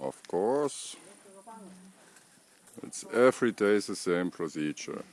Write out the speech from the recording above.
Of course. It's every day the same procedure.